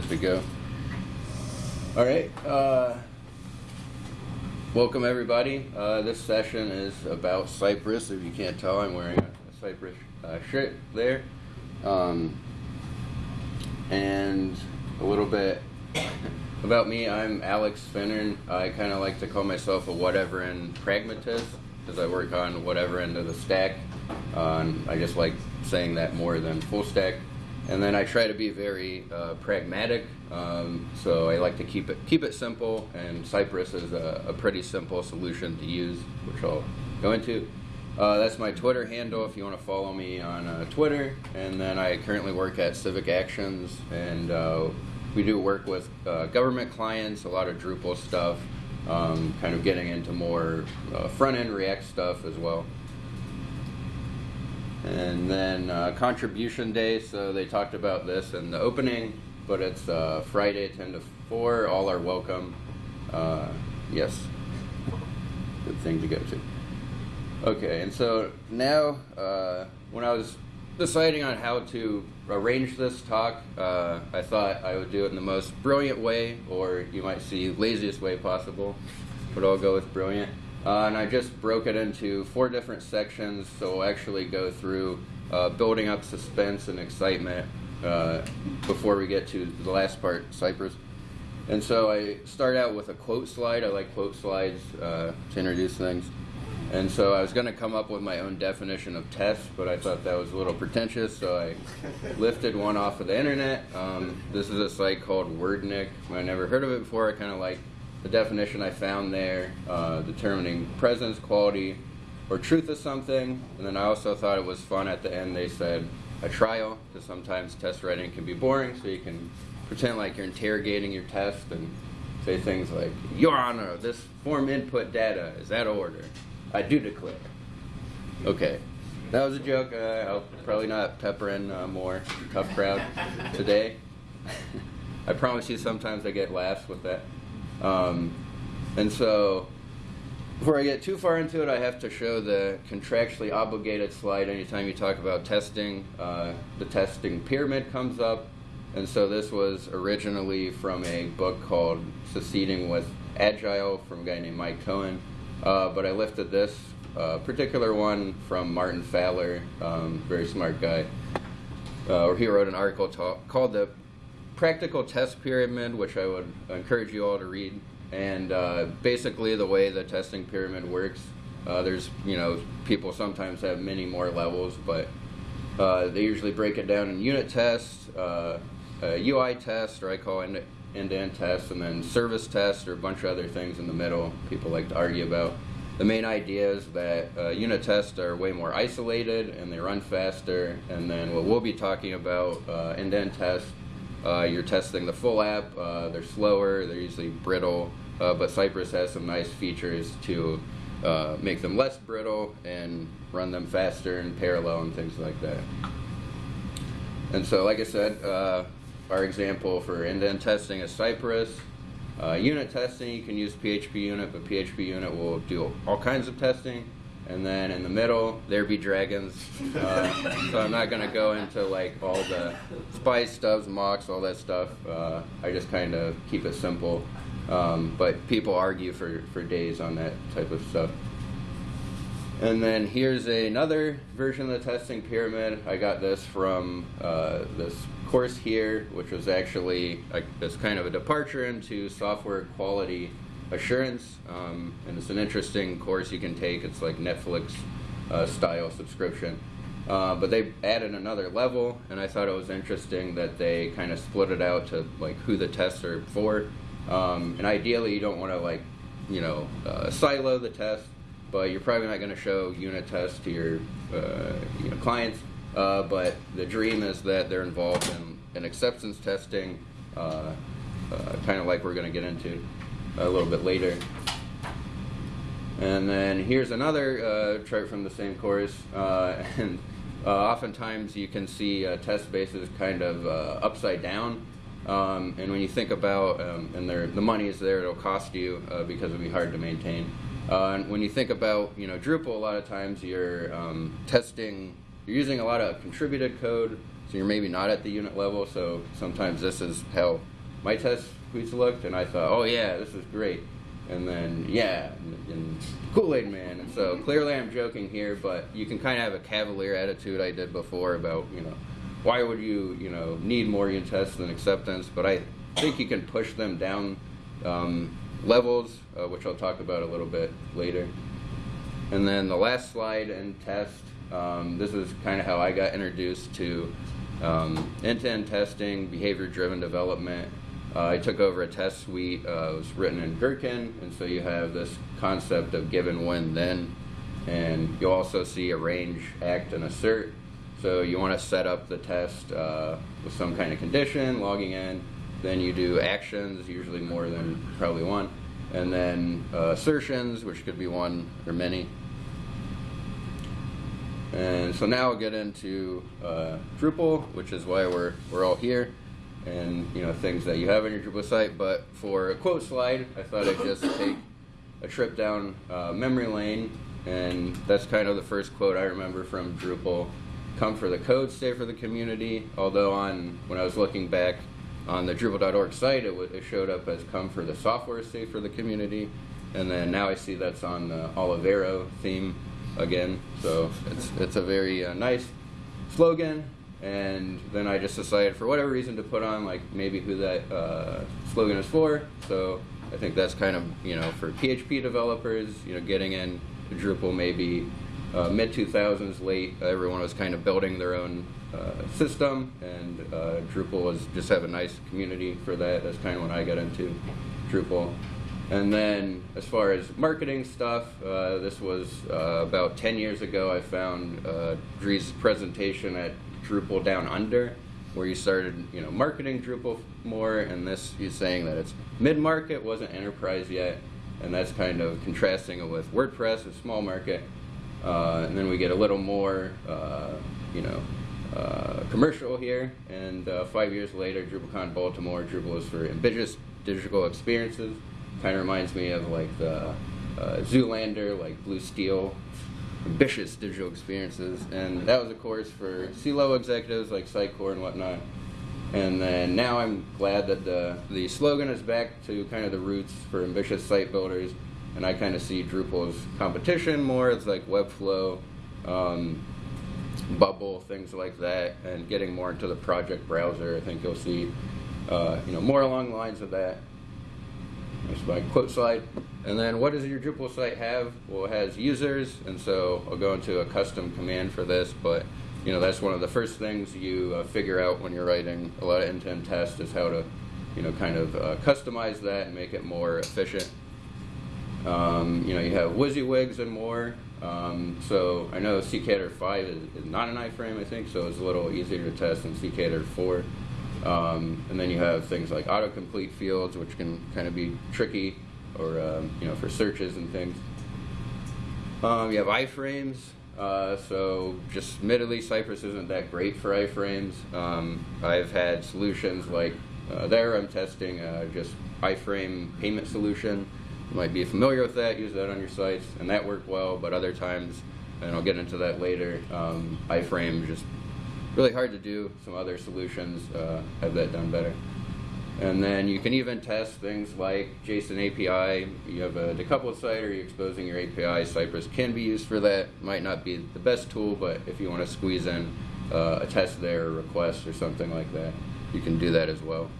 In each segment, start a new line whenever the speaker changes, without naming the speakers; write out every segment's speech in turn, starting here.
good to go. All right. Uh, welcome everybody. Uh, this session is about Cypress. If you can't tell, I'm wearing a, Cypress uh, shirt there, um, and a little bit about me. I'm Alex Finnern. I kind of like to call myself a whatever and pragmatist because I work on whatever end of the stack. Uh, I just like saying that more than full stack. And then I try to be very uh, pragmatic, um, so I like to keep it keep it simple. And Cypress is a, a pretty simple solution to use, which I'll go into. Uh, that's my Twitter handle if you want to follow me on uh, Twitter. And then I currently work at Civic Actions, and uh, we do work with uh, government clients, a lot of Drupal stuff, um, kind of getting into more uh, front end React stuff as well. And then uh, contribution day, so they talked about this in the opening, but it's uh, Friday 10 to 4. All are welcome. Uh, yes, good thing to go to. Okay, and so now uh, when I was deciding on how to arrange this talk, uh, I thought I would do it in the most brilliant way, or you might see laziest way possible, but I'll go with brilliant. Uh, and I just broke it into four different sections, so we'll actually go through uh, building up suspense and excitement uh, before we get to the last part, Cypress. And so I start out with a quote slide. I like quote slides uh, to introduce things. And so I was going to come up with my own definition of test, but I thought that was a little pretentious, so I lifted one off of the internet. Um, this is a site called Wordnik. I never heard of it before. I kind of like the definition I found there, uh, determining presence, quality, or truth of something. And then I also thought it was fun at the end. They said a trial, because sometimes test writing can be boring, so you can pretend like you're interrogating your test and say things like, Your Honor, this form input data is out of order. I do declare. Okay. That was a joke. Uh, I'll probably not pepper in uh, more tough crowd today. I promise you sometimes I get laughs with that. Um, and so, before I get too far into it, I have to show the contractually obligated slide. Anytime you talk about testing, uh, the testing pyramid comes up. And so this was originally from a book called Succeeding with Agile from a guy named Mike Cohn. Uh, but I lifted this uh, particular one from Martin Fowler, um, very smart guy, uh, he wrote an article called the practical test pyramid, which I would encourage you all to read. And uh, basically, the way the testing pyramid works, uh, there's you know people sometimes have many more levels, but uh, they usually break it down in unit tests, uh, UI test, or I call it end-to-end tests, and then service tests, or a bunch of other things in the middle. People like to argue about. The main idea is that uh, unit tests are way more isolated and they run faster. And then what we'll be talking about uh, end-to-end tests uh, you're testing the full app. Uh, they're slower. They're usually brittle. Uh, but Cypress has some nice features to uh, make them less brittle and run them faster in parallel and things like that. And so, like I said, uh, our example for end-to-end testing is Cypress. Uh, unit testing, you can use PHP unit, but PHP unit will do all kinds of testing. And then in the middle, there be dragons. Uh, so I'm not going to go into like all the spies stubs, mocks, all that stuff. Uh, I just kind of keep it simple. Um, but people argue for, for days on that type of stuff. And then here's another version of the testing pyramid. I got this from uh, this course here, which was actually a, this kind of a departure into software quality assurance, um, and it's an interesting course you can take. It's like Netflix uh, style subscription. Uh, but they added another level, and I thought it was interesting that they kind of split it out to like who the tests are for. Um, and ideally, you don't want to like, you know, uh, silo the test, but you're probably not going to show unit tests to your uh, you know, clients. Uh, but the dream is that they're involved in, in acceptance testing, uh, kind of like we're going to get into a little bit later. And then here's another uh, chart from the same course. Uh, and uh, oftentimes you can see uh, test bases kind of uh, upside down. Um, and when you think about, um, and the money is there, it'll cost you uh, because it'll be hard to maintain. and when you think about, you know, Drupal, a lot of times you're um, testing, you're using a lot of contributed code. so you're maybe not at the unit level. So sometimes this is how my test suites looked, and I thought, oh yeah, this is great. And then yeah, and, and Kool-Aid Man. And so clearly I'm joking here, but you can kind of have a cavalier attitude I did before about you know why would you you know need more unit tests than acceptance? But I think you can push them down um, levels, uh, which I'll talk about a little bit later. And then the last slide and test. Um, this is kind of how I got introduced to um, end-to-end testing, behavior-driven development. Uh, I took over a test suite. Uh, it was written in Gherkin, and so you have this concept of given, when, then, and you also see arrange, act, and assert. So you want to set up the test uh, with some kind of condition, logging in. Then you do actions, usually more than probably one, and then uh, assertions, which could be one or many. And so now I'll get into uh, Drupal, which is why we're, we're all here, and you know things that you have on your Drupal site. But for a quote slide, I thought I'd just take a trip down uh, memory lane, and that's kind of the first quote I remember from Drupal. Come for the code, stay for the community. Although on when I was looking back on the Drupal.org site, it, it showed up as come for the software, stay for the community. And then now I see that's on the Olivero theme again. So it's it's a very uh, nice slogan. And then I just decided, for whatever reason, to put on like maybe who that uh, slogan is for. So I think that's kind of you know for PHP developers, you know, getting in Drupal maybe uh, mid 2000s, late. Everyone was kind of building their own uh, system, and uh, Drupal was just have a nice community for that. That's kind of when I got into Drupal. And then as far as marketing stuff, uh, this was uh, about 10 years ago. I found Dries' presentation at Drupal Down Under, where you started, you know, marketing Drupal more. And this, he's saying that it's mid-market, wasn't enterprise yet, and that's kind of contrasting it with WordPress, a small market. Uh, and then we get a little more, uh, you know, uh, commercial here. And uh, five years later, DrupalCon Baltimore, Drupal is for ambitious digital experiences kind of reminds me of like the uh, Zoolander, like Blue Steel, ambitious digital experiences. And that was a course for C-level executives like Sitecore and whatnot. And then now I'm glad that the, the slogan is back to kind of the roots for ambitious site builders. And I kind of see Drupal's competition more as like Webflow, um, Bubble, things like that, and getting more into the project browser. I think you'll see, uh, you know, more along the lines of that. That's my quote slide. And then what does your Drupal site have? Well, it has users, and so I'll go into a custom command for this, but you know that's one of the first things you uh, figure out when you're writing a lot of end-to-end tests is how to, you know, kind of uh, customize that and make it more efficient. Um, you know, you have WYSIWYGs and more. Um, so I know CKEditor 5 is, is, not an iframe, I think, so it's a little easier to test than CKEditor 4. Um, and then you have things like autocomplete fields, which can kind of be tricky, or um, you know, for searches and things. Um, you have iframes. Uh, so just admittedly, Cypress isn't that great for iframes. Um, I've had solutions like uh, there I'm testing uh, just iframe payment solution. You might be familiar with that, use that on your sites, and that worked well, but other times, and I'll get into that later, um, iframe just really hard to do. Some other solutions uh, have that done better. And then you can even test things like JSON API. You have a decoupled site or you're exposing your API. Cypress can be used for that. Might not be the best tool, but if you want to squeeze in uh, a test there or request or something like that, you can do that as well.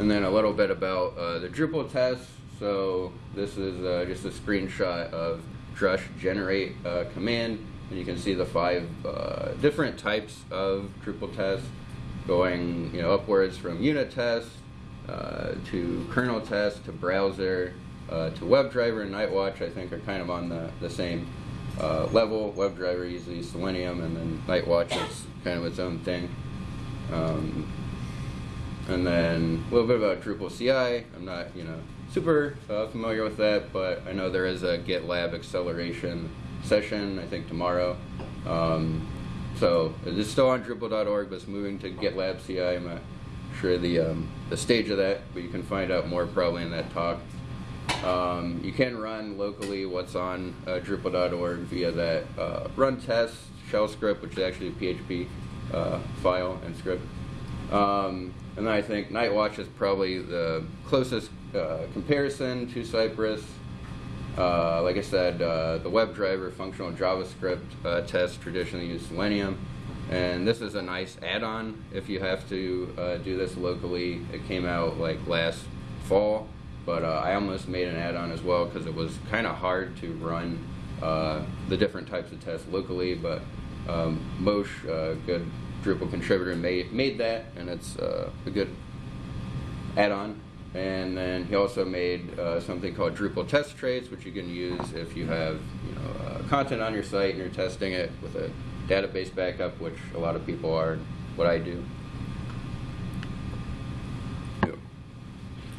And then a little bit about uh, the Drupal test. So this is uh, just a screenshot of Drush generate uh, command and you can see the five uh, different types of Drupal tests going you know upwards from unit tests uh, to kernel tests to browser uh, to WebDriver and Nightwatch I think are kind of on the, the same uh, level. WebDriver uses Selenium and then Nightwatch is kind of its own thing. Um, and then a little bit about Drupal CI. I'm not you know super uh, familiar with that, but I know there is a GitLab acceleration session, I think tomorrow. Um, so it's still on Drupal.org, but it's moving to GitLab CI. I'm not sure the, um, the stage of that, but you can find out more probably in that talk. Um, you can run locally what's on uh, Drupal.org via that uh, run test shell script, which is actually a PHP uh, file and script. Um, and then I think Nightwatch is probably the closest uh, comparison to Cypress. Uh, like I said, uh, the WebDriver functional JavaScript uh, test traditionally use Selenium. And this is a nice add-on if you have to uh, do this locally. It came out like last fall, but uh, I almost made an add-on as well because it was kind of hard to run uh, the different types of tests locally. But um, Moshe, a good Drupal contributor, made, made that, and it's a good add-on. And then he also made uh, something called Drupal test traits, which you can use if you have you know, uh, content on your site and you're testing it with a database backup, which a lot of people are, what I do.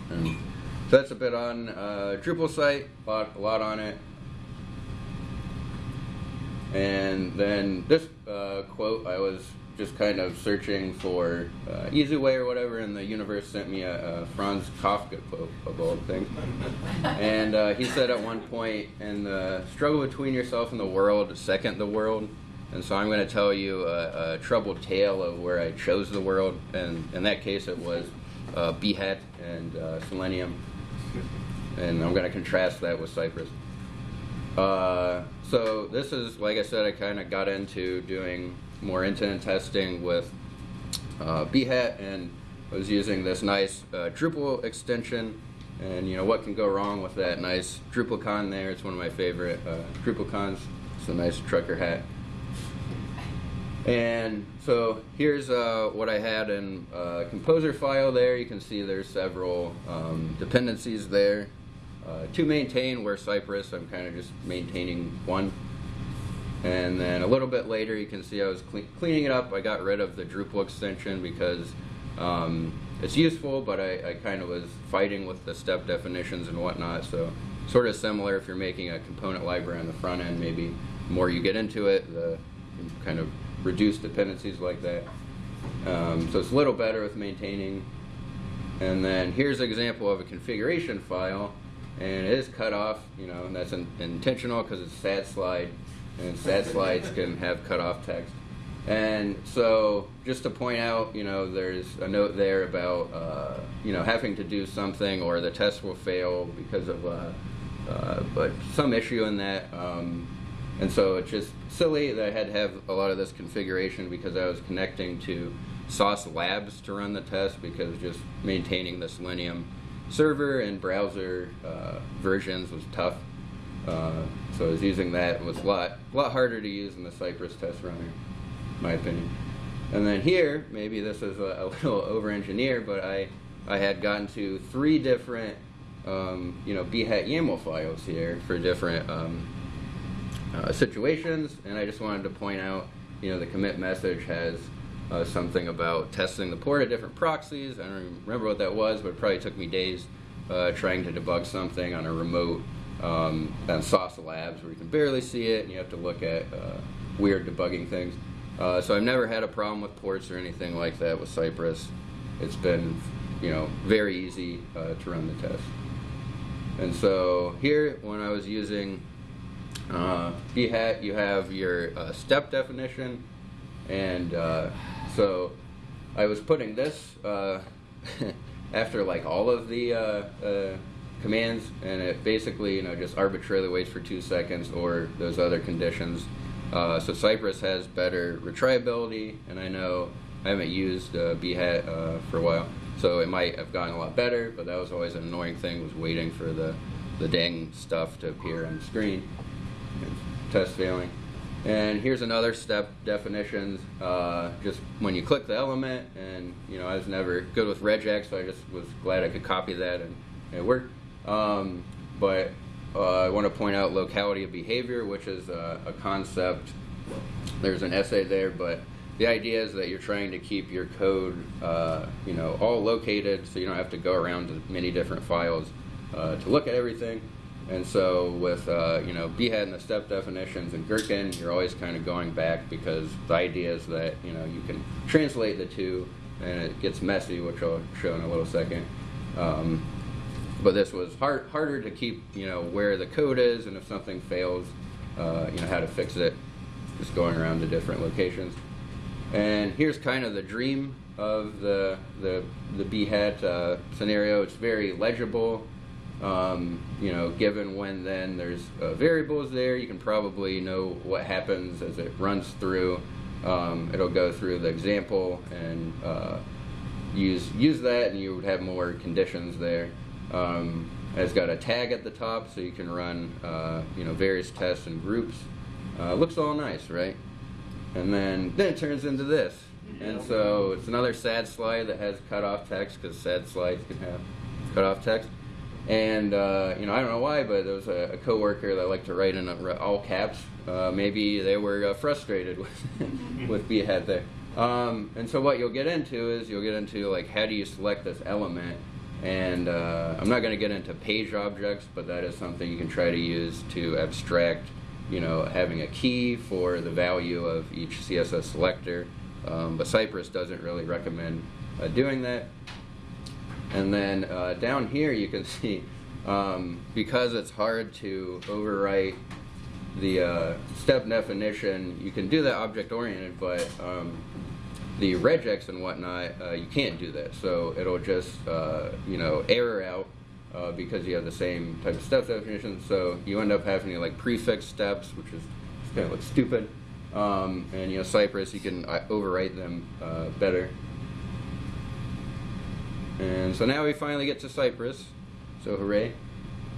And so that's a bit on uh, Drupal site, a lot, a lot on it. And then this uh, quote, I was just kind of searching for uh, easy way or whatever, and the universe sent me a, a Franz Kafka quote of all things. and uh, he said at one point, "In the struggle between yourself and the world, second the world." And so I'm going to tell you a, a, troubled tale of where I chose the world, and in that case, it was uh, Behat and uh, Selenium, and I'm going to contrast that with Cypress. Uh, so this is, like I said, I kind of got into doing more end-to-end testing with uh, Behat and I was using this nice uh, Drupal extension. And you know what can go wrong with that nice DrupalCon there? It's one of my favorite uh, DrupalCons. It's a nice trucker hat. And so here's uh, what I had in a composer file there. You can see there's several um, dependencies there. Uh, to maintain where Cypress, I'm kind of just maintaining one. And then a little bit later, you can see I was cleaning it up. I got rid of the Drupal extension because um, it's useful, but I, I kind of was fighting with the step definitions and whatnot. So sort of similar if you're making a component library on the front end, maybe the more you get into it, the kind of reduce dependencies like that. Um, so it's a little better with maintaining. And then here's an example of a configuration file, and it is cut off, you know, and that's in, intentional because it's stat slide and stat slides can have cutoff text. And so, just to point out, you know, there's a note there about, uh, you know, having to do something or the test will fail because of, uh, uh, but some issue in that. Um, and so it's just silly that I had to have a lot of this configuration because I was connecting to Sauce Labs to run the test because just maintaining the Selenium server and browser uh, versions was tough. Uh, so I was using that. It was a lot, a lot harder to use than the Cypress test runner, my opinion. And then here, maybe this is a, a little over-engineered, but I, I had gotten to three different, um, you know, Behat YAML files here for different um, uh, situations, and I just wanted to point out, you know, the commit message has uh, something about testing the port of different proxies. I don't remember what that was, but it probably took me days uh, trying to debug something on a remote um, on Sauce Labs where you can barely see it and you have to look at uh, weird debugging things. Uh, so I've never had a problem with ports or anything like that with Cypress. It's been, you know, very easy uh, to run the test. And so here, when I was using uh, you have your uh, step definition, and uh, so I was putting this uh, after like all of the commands, and it basically, you know, just arbitrarily waits for two seconds or those other conditions. Uh, so Cypress has better retriability, and I know I haven't used uh, uh, for a while, so it might have gotten a lot better, but that was always an annoying thing, was waiting for the, the dang stuff to appear on the screen. Test failing. And here's another step definitions. Uh, just when you click the element, and you know I was never good with regex, so I just was glad I could copy that and it worked. Um, but uh, I want to point out locality of behavior, which is a, a, concept. There's an essay there, but the idea is that you're trying to keep your code, uh, you know, all located, so you don't have to go around to many different files uh, to look at everything. And so with, uh, you know, Behat and the step definitions and Gherkin, you're always kind of going back because the idea is that, you know, you can translate the two and it gets messy, which I'll show in a little second. Um, but this was hard, harder to keep, you know, where the code is and if something fails, uh, you know, how to fix it. just going around to different locations. And here's kind of the dream of the the the Behat uh, scenario. It's very legible. Um, you know, given when then there's uh, variables there, you can probably know what happens as it runs through. Um, it'll go through the example and uh, use use that, and you would have more conditions there. Um, it's got a tag at the top, so you can run uh, you know various tests and groups. Uh, looks all nice, right? And then then it turns into this, and so it's another sad slide that has cut off text because sad slides can have cut off text. And uh, you know, I don't know why, but there was a, a coworker that liked to write in all caps. Uh, maybe they were uh, frustrated with with Behat there. Um, and so what you'll get into is you'll get into like how do you select this element. And uh, I'm not going to get into page objects, but that is something you can try to use to abstract, you know, having a key for the value of each CSS selector. Um, but Cypress doesn't really recommend uh, doing that. And then uh, down here you can see, um, because it's hard to overwrite the uh, step definition, you can do that object-oriented, but um, the regex and whatnot, uh, you can't do that. So it'll just, uh, you know, error out uh, because you have the same type of step definition. So you end up having to like prefix steps, which is kind of like stupid. Um, and you know, Cypress, you can uh, overwrite them uh, better. And so now we finally get to Cypress. So hooray.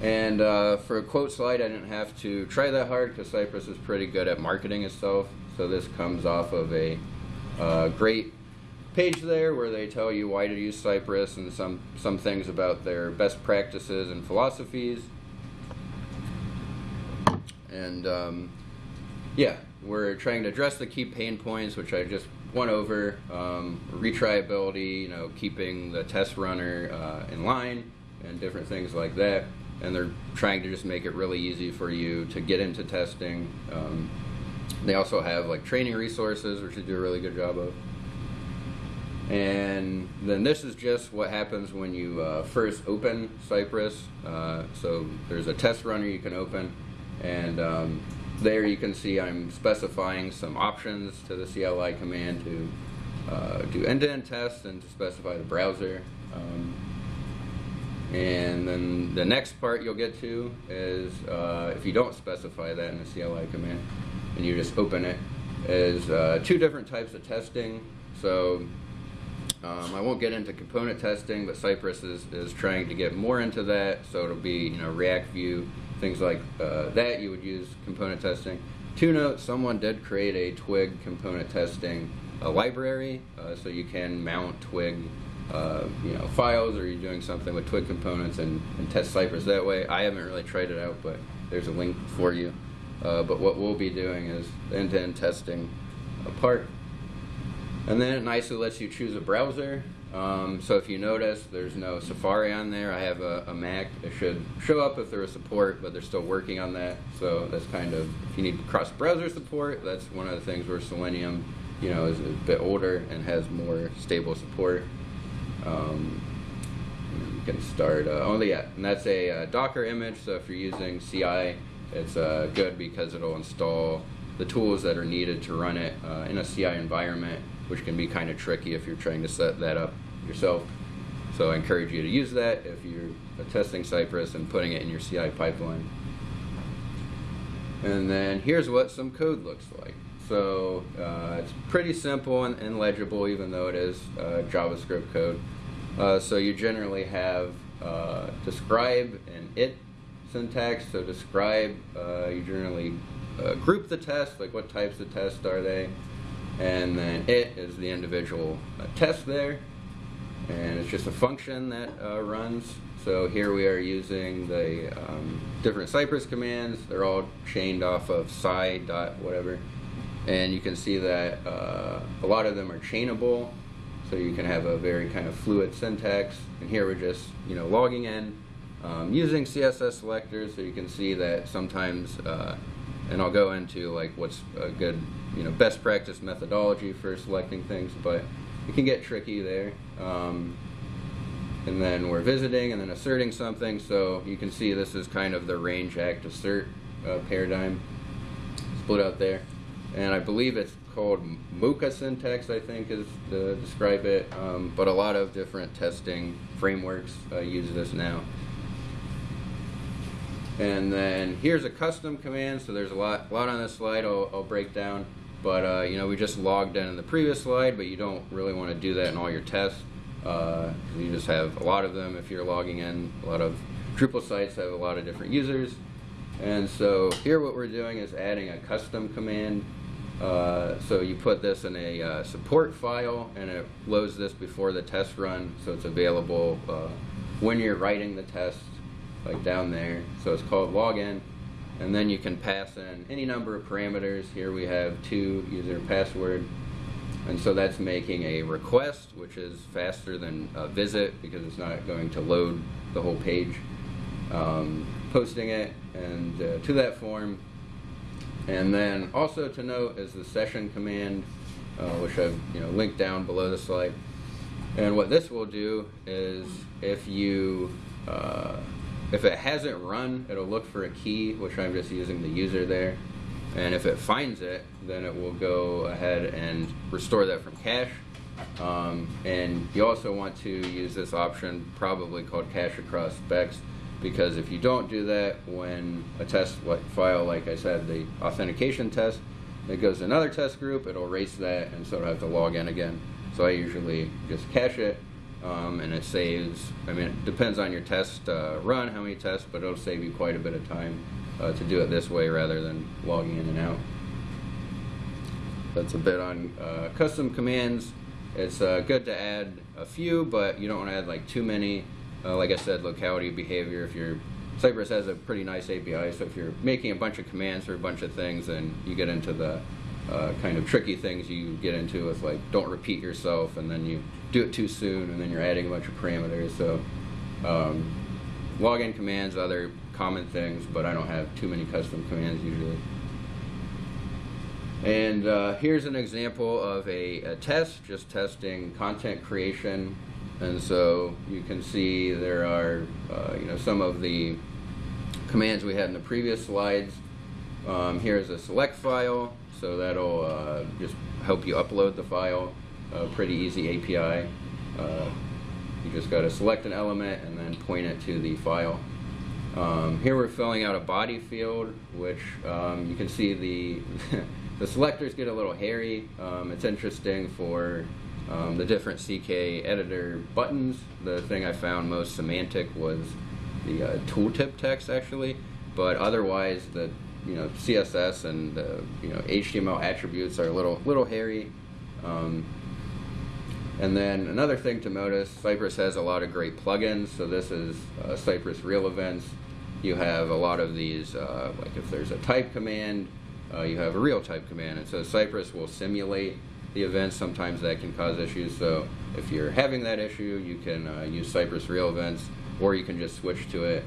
And uh, for a quote slide, I didn't have to try that hard because Cypress is pretty good at marketing itself. So this comes off of a uh, great page there where they tell you why to use Cypress and some, some things about their best practices and philosophies. And um, yeah, we're trying to address the key pain points, which I just went over. Um, retriability, you know, keeping the test runner uh, in line and different things like that. And they're trying to just make it really easy for you to get into testing. Um, they also have like training resources, which they do a really good job of. And then this is just what happens when you uh, first open Cypress. Uh, so there's a test runner you can open, and um, there you can see I'm specifying some options to the CLI command to uh, do end-to-end -end tests and to specify the browser. Um, and then the next part you'll get to is uh, if you don't specify that in the CLI command, and you just open it, is uh, two different types of testing. So um, I won't get into component testing, but Cypress is, is trying to get more into that. So it'll be you know React Vue, things like uh, that. You would use component testing. Two notes: someone did create a Twig component testing uh, library, uh, so you can mount Twig. Uh, you know, files, or you're doing something with Twig components and, and test Cypress that way. I haven't really tried it out, but there's a link for you. Uh, but what we'll be doing is end-to-end testing apart. And then it nicely lets you choose a browser. Um, so if you notice, there's no Safari on there. I have a, a, Mac. It should show up if there is support, but they're still working on that. So that's kind of, if you need cross-browser support, that's one of the things where Selenium, you know, is a bit older and has more stable support. Um, you can start, uh, oh yeah, and that's a uh, Docker image, so if you're using CI, it's uh, good because it'll install the tools that are needed to run it uh, in a CI environment, which can be kind of tricky if you're trying to set that up yourself. So I encourage you to use that if you're testing Cypress and putting it in your CI pipeline. And then here's what some code looks like. So uh, it's pretty simple and, and, legible, even though it is uh, JavaScript code. Uh, so you generally have uh, describe and it syntax. So describe, uh, you generally uh, group the test, like what types of tests are they, and then it is the individual uh, test there, and it's just a function that runs. So here we are using the um, different Cypress commands. They're all chained off of cy dot whatever, and you can see that uh, a lot of them are chainable. So you can have a very kind of fluid syntax. And here we're just, you know, logging in um, using CSS selectors, so you can see that sometimes, uh, and I'll go into like what's a good, you know, best practice methodology for selecting things, but it can get tricky there. Um, and then we're visiting and then asserting something, so you can see this is kind of the range act assert uh, paradigm split out there. and I believe it's called Mocha syntax. I think is to describe it, um, but a lot of different testing frameworks uh, use this now. And then here's a custom command. So there's a lot, lot on this slide. I'll, I'll break down. But uh, you know, we just logged in in the previous slide, but you don't really want to do that in all your tests. Uh, you just have a lot of them if you're logging in. A lot of Drupal sites have a lot of different users. And so here what we're doing is adding a custom command. Uh, so you put this in a uh, support file and it loads this before the test run so it's available uh, when you're writing the test like down there. So it's called login and then you can pass in any number of parameters. Here we have two user password and so that's making a request which is faster than a visit because it's not going to load the whole page. Um, posting it and uh, to that form and then also to note is the session command uh, which I've you know linked down below the slide and what this will do is if you uh, if it hasn't run it'll look for a key which I'm just using the user there and if it finds it then it will go ahead and restore that from cache um, and you also want to use this option probably called cache across specs because if you don't do that when a test file, like I said, the authentication test, it goes to another test group, it'll erase that and so it'll have to log in again. So I usually just cache it um, and it saves, I mean, it depends on your test uh, run, how many tests, but it'll save you quite a bit of time uh, to do it this way rather than logging in and out. That's a bit on uh, custom commands. It's uh, good to add a few, but you don't want to add like too many uh, like I said, locality behavior. If you're Cypress has a pretty nice API, so if you're making a bunch of commands for a bunch of things, then you get into the uh, kind of tricky things you get into with like don't repeat yourself, and then you do it too soon, and then you're adding a bunch of parameters. So um, login commands, other common things, but I don't have too many custom commands usually. And uh, here's an example of a, a, test, just testing content creation and so you can see there are, uh, you know, some of the commands we had in the previous slides. Um, here's a select file, so that'll uh, just help you upload the file. A pretty easy API. Uh, you just got to select an element and then point it to the file. Um, here we're filling out a body field, which um, you can see the the selectors get a little hairy. Um, it's interesting for um, the different CK editor buttons. The thing I found most semantic was the uh, tooltip text actually, but otherwise the you know CSS and the you know HTML attributes are a little little hairy. Um, and then another thing to notice, Cypress has a lot of great plugins. So this is uh, Cypress Real Events. You have a lot of these, uh, like if there's a type command, uh, you have a real type command. And so Cypress will simulate the events, sometimes that can cause issues. So if you're having that issue, you can uh, use Cypress Real Events, or you can just switch to it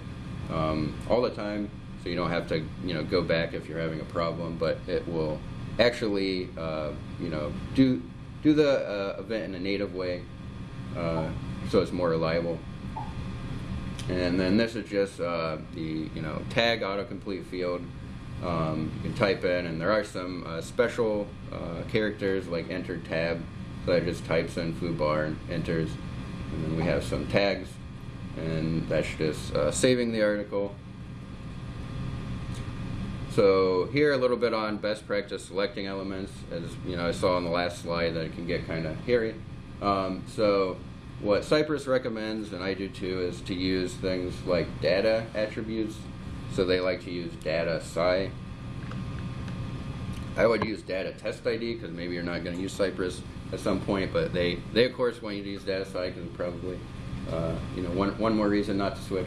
um, all the time, so you don't have to, you know, go back if you're having a problem. But it will actually, uh, you know, do do the uh, event in a native way, uh, so it's more reliable. And then this is just uh, the, you know, tag autocomplete field. Um, you can type in, and there are some uh, special uh, characters like enter tab, so that just types in foobar and enters. And then we have some tags, and that's just saving the article. So here a little bit on best practice selecting elements, as you know I saw on the last slide that it can get kind of hairy. Um, so what Cypress recommends, and I do too, is to use things like data attributes so they like to use data cy. I would use data test ID because maybe you're not going to use Cypress at some point, but they, they of course want you to use data cy because probably, uh, you know, one, one more reason not to switch.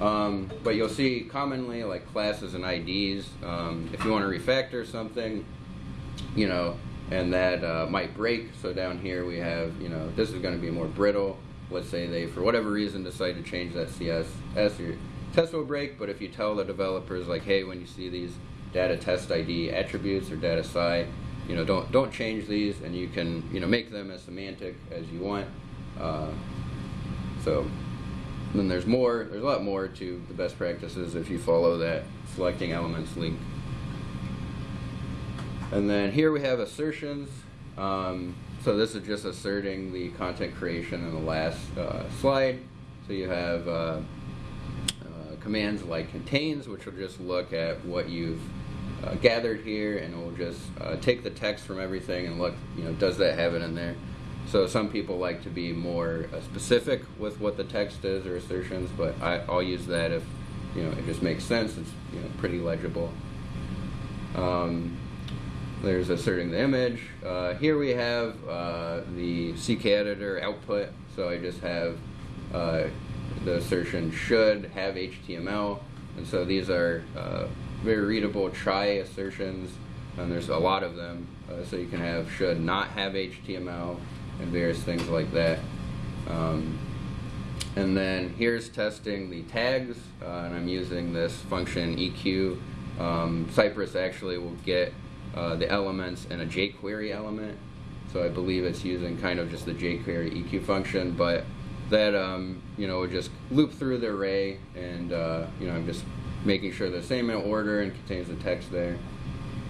Um, but you'll see commonly like classes and IDs. Um, if you want to refactor something, you know, and that uh, might break. So down here we have, you know, this is going to be more brittle. Let's say they, for whatever reason, decide to change that CSS. Your test will break, but if you tell the developers like, hey, when you see these data test ID attributes or data cy, you know, don't don't change these, and you can you know make them as semantic as you want. Uh, so then there's more. There's a lot more to the best practices if you follow that selecting elements link. And then here we have assertions. Um, so this is just asserting the content creation in the last uh, slide. So you have uh, uh, commands like contains, which will just look at what you've uh, gathered here, and it will just uh, take the text from everything and look, you know, does that have it in there? So some people like to be more uh, specific with what the text is or assertions, but I, I'll use that if you know it just makes sense. It's you know pretty legible. Um, there's asserting the image. Uh, here we have uh, the CK editor output. So I just have uh, the assertion should have HTML. And so these are uh, very readable try assertions. And there's a lot of them. Uh, so you can have should not have HTML and various things like that. Um, and then here's testing the tags. Uh, and I'm using this function EQ. Um, Cypress actually will get uh, the elements in a jQuery element. So I believe it's using kind of just the jQuery EQ function, but that um, you know would just loop through the array, and uh, you know I'm just making sure the same in order and contains the text there.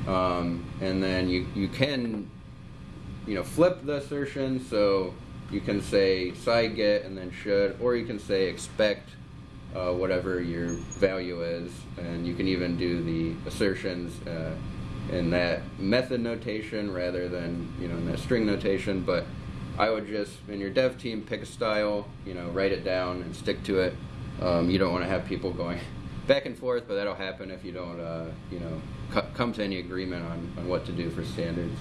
Um, and then you you can you know flip the assertion, so you can say side get and then should, or you can say expect uh, whatever your value is, and you can even do the assertions. Uh, in that method notation rather than you know in that string notation. But I would just in your dev team pick a style, you know, write it down and stick to it. Um, you don't want to have people going back and forth, but that'll happen if you don't uh, you know come to any agreement on, on what to do for standards.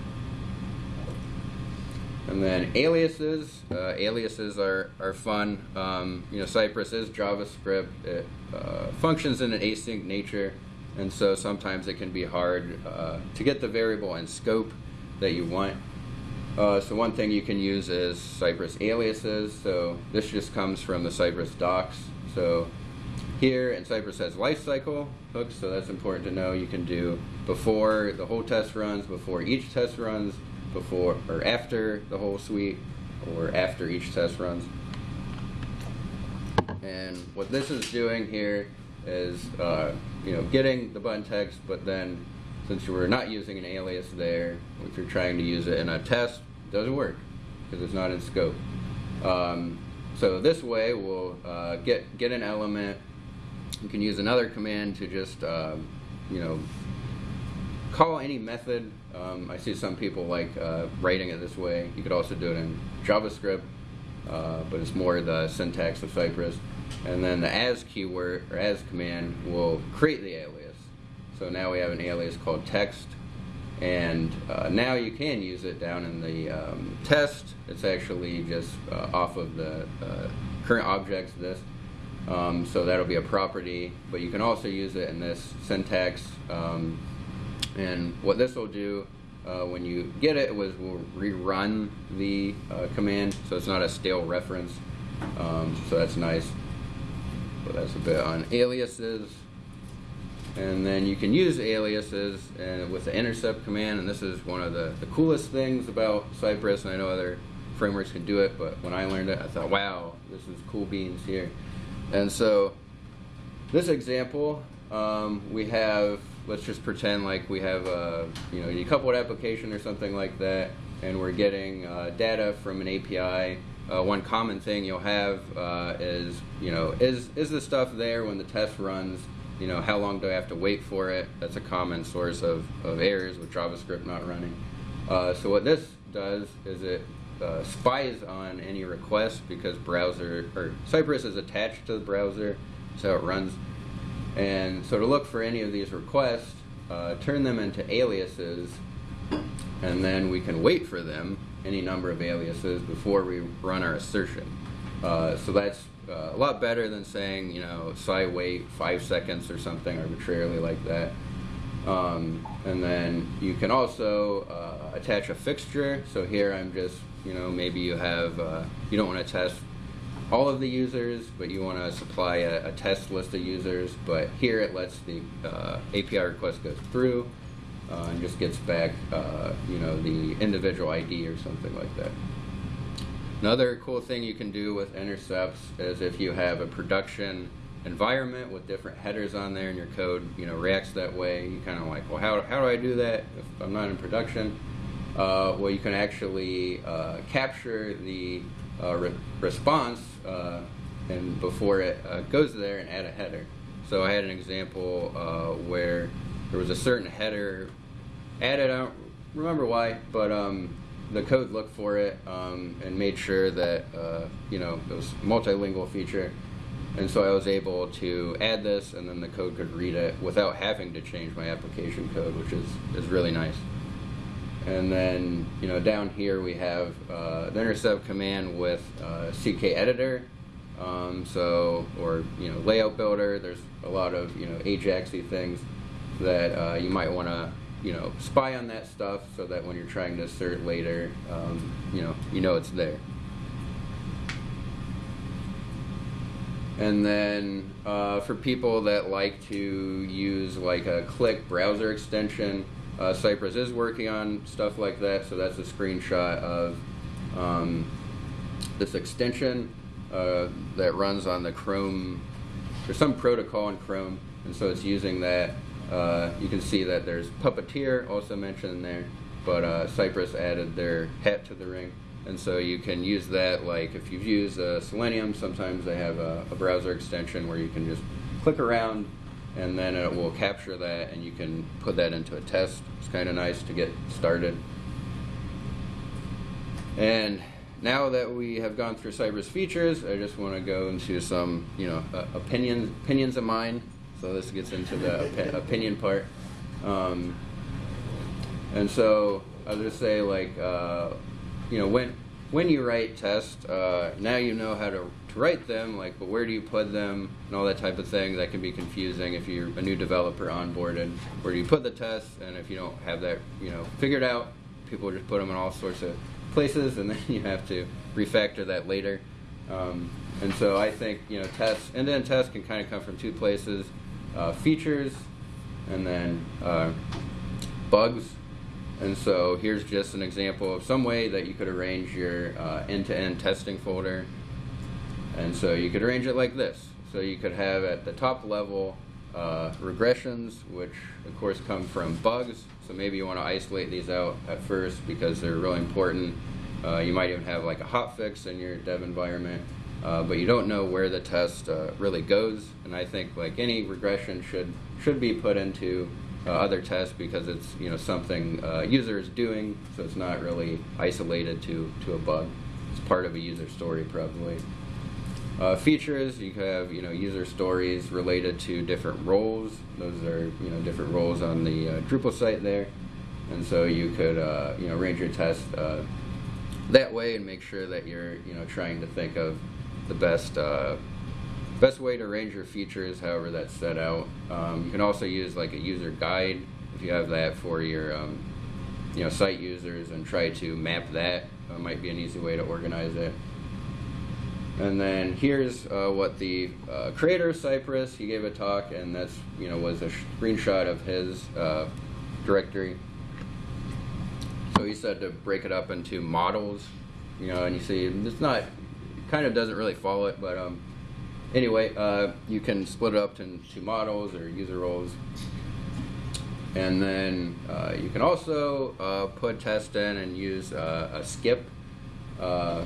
And then aliases. Uh, aliases are, are fun. Um, you know, Cypress is JavaScript. It uh, functions in an async nature. And so sometimes it can be hard uh, to get the variable and scope that you want. Uh, so one thing you can use is Cypress aliases. So this just comes from the Cypress docs. So here, and Cypress has lifecycle hooks, so that's important to know. You can do before the whole test runs, before each test runs, before or after the whole suite, or after each test runs. And what this is doing here is uh, you know getting the button text, but then since were not using an alias there, if you're trying to use it in a test, it doesn't work because it's not in scope. Um, so this way, we'll uh, get get an element. You can use another command to just uh, you know call any method. Um, I see some people like uh, writing it this way. You could also do it in JavaScript, uh, but it's more the syntax of Cypress and then the as keyword or as command will create the alias. So now we have an alias called text, and uh, now you can use it down in the um, test. It's actually just uh, off of the uh, current objects this. Um, so that'll be a property, but you can also use it in this syntax. Um, and what this will do uh, when you get it was we'll rerun the uh, command, so it's not a stale reference. Um, so that's nice. But that's a bit on aliases. And then you can use aliases and with the intercept command, and this is one of the, the coolest things about Cypress, and I know other frameworks can do it, but when I learned it, I thought, wow, this is cool beans here. And so this example, um, we have, let's just pretend like we have a, you know, a coupled application or something like that, and we're getting uh, data from an API uh, one common thing you'll have uh, is, you know, is, is the stuff there when the test runs? You know, how long do I have to wait for it? That's a common source of, of errors with JavaScript not running. Uh, so what this does is it uh, spies on any request because browser, or Cypress is attached to the browser, so it runs. And so to look for any of these requests, uh, turn them into aliases, and then we can wait for them any number of aliases before we run our assertion. Uh, so that's uh, a lot better than saying, you know, site wait five seconds or something arbitrarily like that. Um, and then you can also uh, attach a fixture. So here I'm just, you know, maybe you have, uh, you don't want to test all of the users, but you want to supply a, a, test list of users. But here it lets the uh, API request go through uh, and just gets back, uh, you know, the individual ID or something like that. Another cool thing you can do with intercepts is if you have a production environment with different headers on there and your code, you know, reacts that way, you kind of like, well, how, how do I do that if I'm not in production? Uh, well, you can actually uh, capture the uh, re- response uh, and before it uh, goes there and add a header. So I had an example uh, where there was a certain header added. I don't remember why, but um, the code looked for it um, and made sure that uh, you know it was multilingual feature. And so I was able to add this, and then the code could read it without having to change my application code, which is, is really nice. And then, you know, down here we have uh, the intercept command with uh, CK editor. Um, so, or, you know, layout builder. There's a lot of, you know, Ajaxy things that uh, you might want to, you know, spy on that stuff so that when you're trying to assert later, um, you know, you know it's there. And then uh, for people that like to use like a click browser extension, uh, Cypress is working on stuff like that. So that's a screenshot of um, this extension uh, that runs on the Chrome. There's some protocol in Chrome, and so it's using that. Uh, you can see that there's Puppeteer also mentioned there, but uh, Cypress added their hat to the ring. And so you can use that, like if you've used uh, Selenium, sometimes they have a, a, browser extension where you can just click around and then it will capture that and you can put that into a test. It's kind of nice to get started. And now that we have gone through Cypress features, I just want to go into some, you know, uh, opinions, opinions of mine. So this gets into the op opinion part. Um, and so I'll just say like, uh, you know, when when you write tests, uh, now you know how to, to write them, like, but where do you put them and all that type of thing. That can be confusing if you're a new developer onboarded. Where do you put the tests? And if you don't have that, you know, figured out, people just put them in all sorts of places, and then you have to refactor that later. Um, and so I think, you know, tests, end-to-end tests can kind of come from two places, uh, features, and then uh, bugs and so here's just an example of some way that you could arrange your uh, end-to-end testing folder. And so you could arrange it like this. So you could have at the top level uh, regressions, which of course come from bugs. So maybe you want to isolate these out at first because they're really important. Uh, you might even have like a hotfix in your dev environment, uh, but you don't know where the test uh, really goes. And I think like any regression should should be put into uh, other tests because it's you know something uh, user is doing, so it's not really isolated to to a bug. It's part of a user story probably. Uh, features you could have you know user stories related to different roles. Those are you know different roles on the uh, Drupal site there, and so you could uh, you know arrange your test uh, that way and make sure that you're you know trying to think of the best Best way to arrange your features, however that's set out. Um, you can also use like a user guide if you have that for your um, you know site users and try to map that. Uh, might be an easy way to organize it. And then here's uh, what the uh, creator Cypress, he gave a talk, and that's you know was a screenshot of his uh, directory. So he said to break it up into models, you know, and you see it's not, kind of doesn't really follow it, but um, anyway, uh, you can split it up into models or user roles. And then uh, you can also uh, put test in and use a skip uh,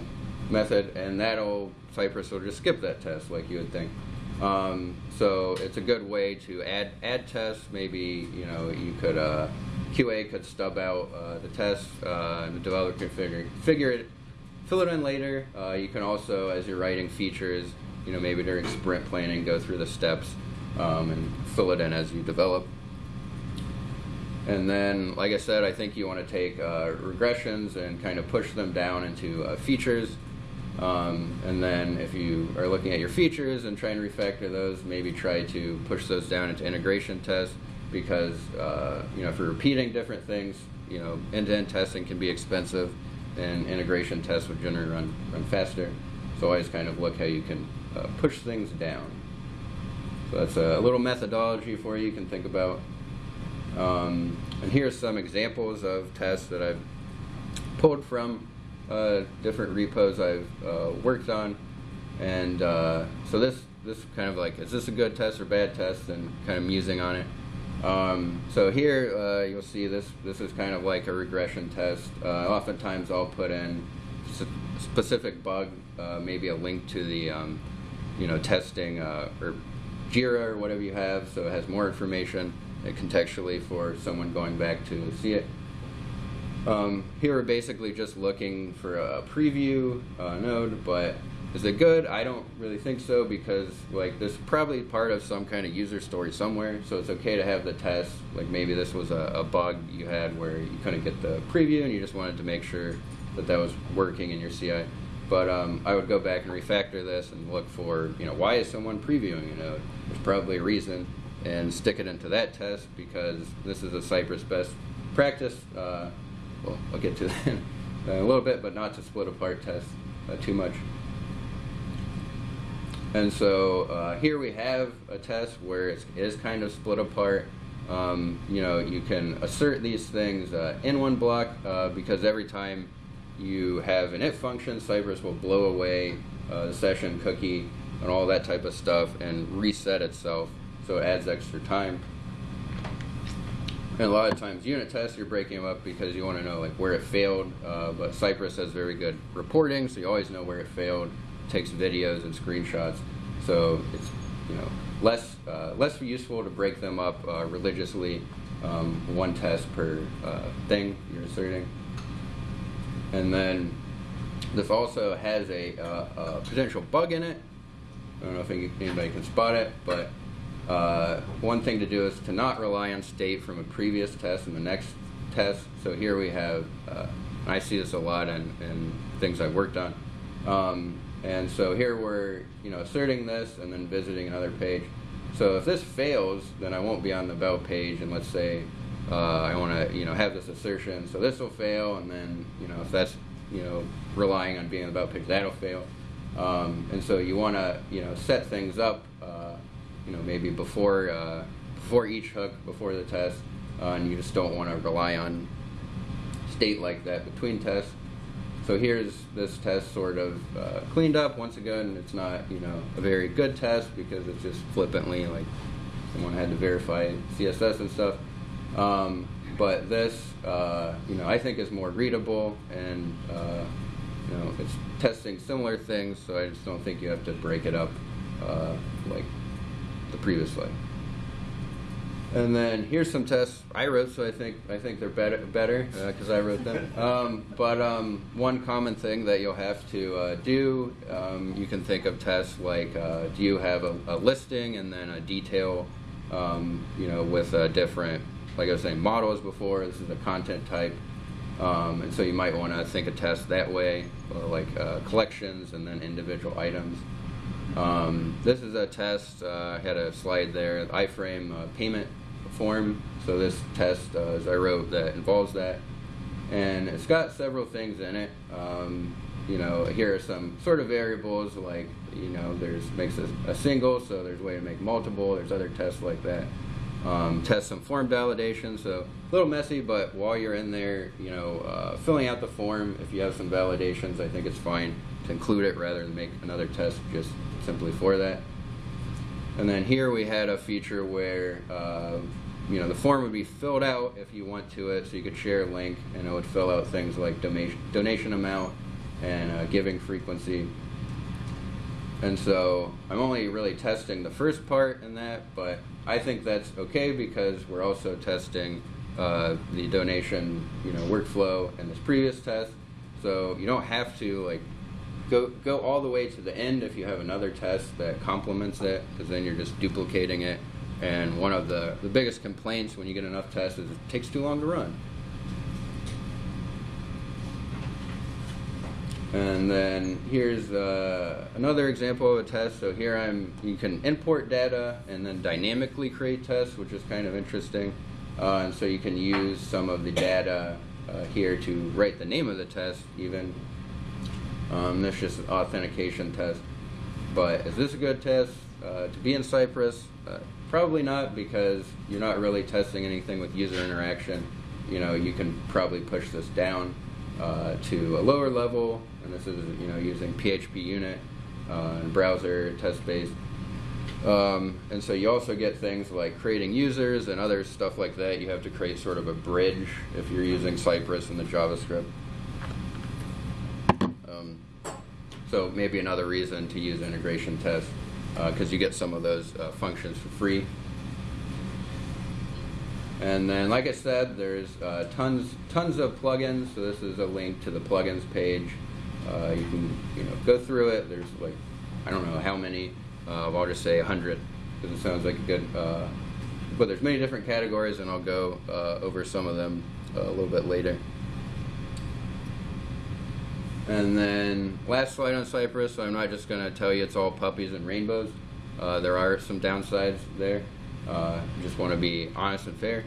method, and that'll Cypress will just skip that test like you would think. Um, so it's a good way to add add tests. Maybe you know you could uh, QA could stub out the test, and the developer can figure figure it, fill it in later. you can also, as you're writing features, you know, maybe during sprint planning, go through the steps um, and fill it in as you develop. And then, like I said, I think you want to take uh, regressions and kind of push them down into uh, features. Um, and then if you are looking at your features and trying to refactor those, maybe try to push those down into integration tests because, uh, you know, if you're repeating different things, you know, end-to-end testing can be expensive and integration tests would generally run, run faster. So always kind of look how you can uh, push things down. So that's a little methodology for you, you can think about. Um, and here's some examples of tests that I've pulled from uh, different repos I've uh, worked on. And uh, so this this kind of like is this a good test or bad test, and kind of musing on it. Um, so here uh, you'll see this this is kind of like a regression test. Uh, oftentimes I'll put in specific bug, uh, maybe a link to the um, you know testing or Jira or whatever you have, so it has more information contextually for someone going back to see it. Um, here we're basically just looking for a preview uh, node, but is it good? I don't really think so because like this is probably part of some kind of user story somewhere, so it's okay to have the test. Like maybe this was a, a bug you had where you couldn't get the preview and you just wanted to make sure that that was working in your CI. But um, I would go back and refactor this and look for, you know, why is someone previewing a node? There's probably a reason, and stick it into that test because this is a Cypress best practice. Uh, well, I'll get to that a little bit, but not to split apart tests uh, too much. And so uh, here we have a test where it is kind of split apart. Um, you know, you can assert these things uh, in one block uh, because every time you have an it function, Cypress will blow away uh, the session cookie and all that type of stuff and reset itself. So it adds extra time. And a lot of times unit tests, you're breaking them up because you want to know like where it failed. Uh, but Cypress has very good reporting, so you always know where it failed. takes videos and screenshots, so it's you know less uh, less useful to break them up uh, religiously. Um, one test per uh, thing you're asserting, and then this also has a, uh, a potential bug in it. I don't know if anybody can spot it, but uh, one thing to do is to not rely on state from a previous test and the next test. So here we have, uh, I see this a lot in, in things I've worked on. Um, and so here we're, you know, asserting this and then visiting another page. So if this fails, then I won't be on the about page. And let's say uh, I want to, you know, have this assertion. So this will fail, and then, you know, if that's, you know, relying on being on the about page, that'll fail. Um, and so you want to, you know, set things up you know, maybe before uh, before each hook, before the test, uh, and you just don't want to rely on state like that between tests. So here's this test sort of uh, cleaned up. Once again, it's not you know a very good test because it's just flippantly like someone had to verify CSS and stuff. Um, but this, uh, you know, I think is more readable and uh, you know it's testing similar things. So I just don't think you have to break it up uh, like the previous slide. And then here's some tests I wrote, so I think I think they're better better because I wrote them. Um, but um, one common thing that you'll have to uh, do, um, you can think of tests like, uh, do you have a, a, listing and then a detail, um, you know, with a different, like I was saying, models before. This is a content type, um, and so you might want to think of tests that way, like uh, collections and then individual items. Um, this is a test. Uh, I had a slide there, iframe uh, payment form. So this test, uh, as I wrote, that involves that, and it's got several things in it. Um, you know, here are some sort of variables like you know, there's makes a, a single, so there's a way to make multiple. There's other tests like that. Um, test some form validation, so a little messy, but while you're in there, you know, uh, filling out the form, if you have some validations, I think it's fine to include it rather than make another test just simply for that. And then here we had a feature where uh, you know the form would be filled out if you went to it, so you could share a link, and it would fill out things like donation donation amount and uh, giving frequency. And so I'm only really testing the first part in that, but I think that's okay because we're also testing uh, the donation, you know, workflow in this previous test. So you don't have to like go go all the way to the end if you have another test that complements it, because then you're just duplicating it. And one of the, the biggest complaints when you get enough tests is it takes too long to run. And then here's uh, another example of a test. So here I'm, you can import data and then dynamically create tests, which is kind of interesting. Uh, and so you can use some of the data uh, here to write the name of the test even. Um, this is just an authentication test. But is this a good test uh, to be in Cypress? Uh, probably not because you're not really testing anything with user interaction. You know, you can probably push this down uh, to a lower level, and this is you know using PHPUnit uh, and browser test based. Um, and so you also get things like creating users and other stuff like that. You have to create sort of a bridge if you're using Cypress and the JavaScript. Um, so maybe another reason to use integration tests because uh, you get some of those uh, functions for free. And then, like I said, there's uh, tons tons of plugins. So this is a link to the plugins page. Uh, you can you know go through it. There's like I don't know how many. Uh, I'll just say 100 because it sounds like a good. Uh, but there's many different categories, and I'll go over some of them a little bit later. And then last slide on Cypress. I'm not just going to tell you it's all puppies and rainbows. Uh, there are some downsides there. Uh, just want to be honest and fair.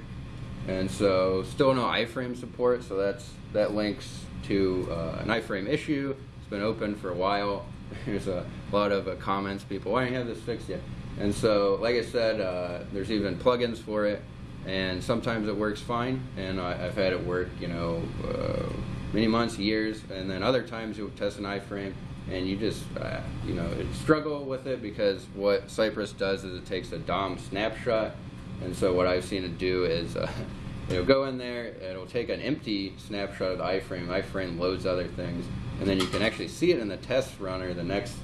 And so, still no iframe support. So that's that links to uh, an iframe issue. It's been open for a while. There's a lot of uh, comments. People, why don't you have this fixed yet? And so, like I said, uh, there's even plugins for it. And sometimes it works fine. And I, have had it work, you know, uh, many months, years. And then other times you'll test an iframe and you just uh, you know struggle with it because what Cypress does is it takes a DOM snapshot, and so what I've seen it do is uh, you know go in there, it'll take an empty snapshot of the iframe. iframe loads other things, and then you can actually see it in the test runner the next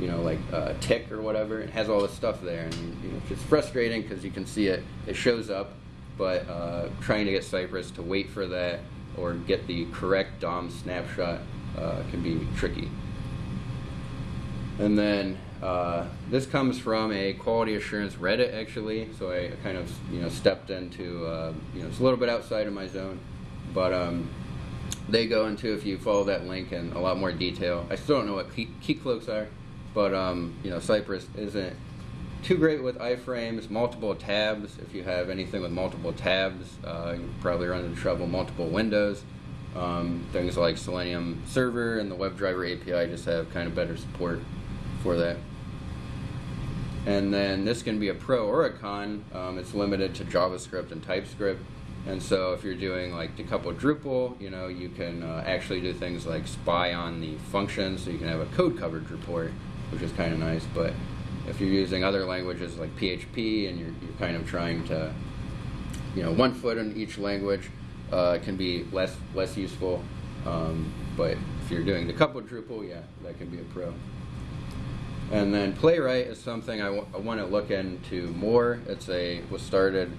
you know like uh, tick or whatever. It has all this stuff there, and you know, it's frustrating because you can see it it shows up, but uh, trying to get Cypress to wait for that or get the correct DOM snapshot uh, can be tricky. And then uh, this comes from a quality assurance Reddit actually, so I kind of you know stepped into uh, you know it's a little bit outside of my zone, but um, they go into if you follow that link in a lot more detail. I still don't know what key, Keycloaks are, but um, you know Cypress isn't too great with iframes, multiple tabs. If you have anything with multiple tabs, uh, you probably run into trouble multiple windows. Um, things like Selenium Server and the WebDriver API just have kind of better support for that. And then this can be a pro or a con. Um, it's limited to JavaScript and TypeScript. And so if you're doing like decoupled Drupal, you know, you can uh, actually do things like spy on the functions, so you can have a code coverage report, which is kind of nice. But if you're using other languages like PHP and you're, you're kind of trying to, you know, one foot in each language, uh, can be less less useful. Um, but if you're doing decoupled Drupal, yeah, that can be a pro. And then Playwright is something I, want to look into more. It's a was started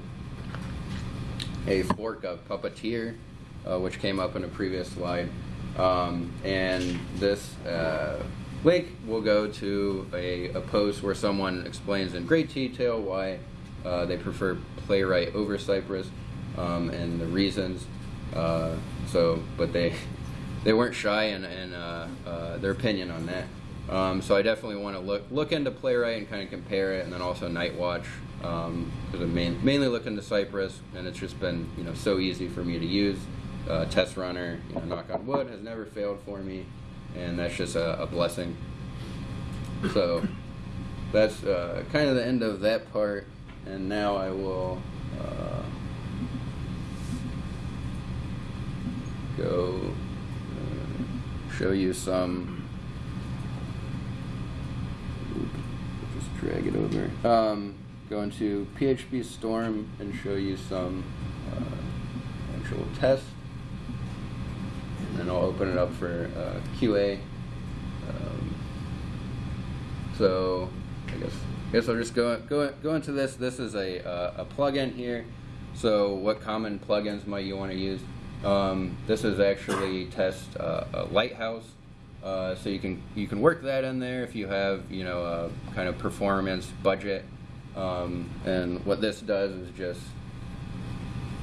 a fork of Puppeteer, uh, which came up in a previous slide. Um, and this uh, link will go to a, a, post where someone explains in great detail why uh, they prefer Playwright over Cypress um, and the reasons. Uh, so, but they they weren't shy in, in uh, uh, their opinion on that. Um, so I definitely want to look look into Playwright and kind of compare it, and then also Nightwatch because um, I'm main, mainly looking to Cypress, and it's just been you know so easy for me to use. Uh, test runner, you know, knock on wood, has never failed for me, and that's just a, a blessing. So that's uh, kind of the end of that part, and now I will uh, go uh, show you some Just drag it over. Um, go into PhpStorm and show you some uh, actual tests. And I'll open it up for uh, QA. Um, so I guess I guess I'll just go go go into this. This is a uh, a plugin here. So what common plugins might you want to use? Um, this is actually test uh, a Lighthouse. Uh, so you can you can work that in there if you have you know a kind of performance budget. Um, and what this does is just